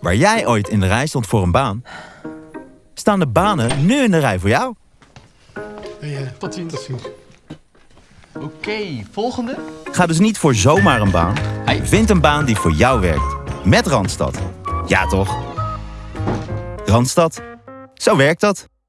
Waar jij ooit in de rij stond voor een baan, staan de banen nu in de rij voor jou. Hey, uh, tot ziens. Oké, volgende. Ga dus niet voor zomaar een baan. Hey. Vind een baan die voor jou werkt. Met Randstad. Ja toch? Randstad. Zo werkt dat.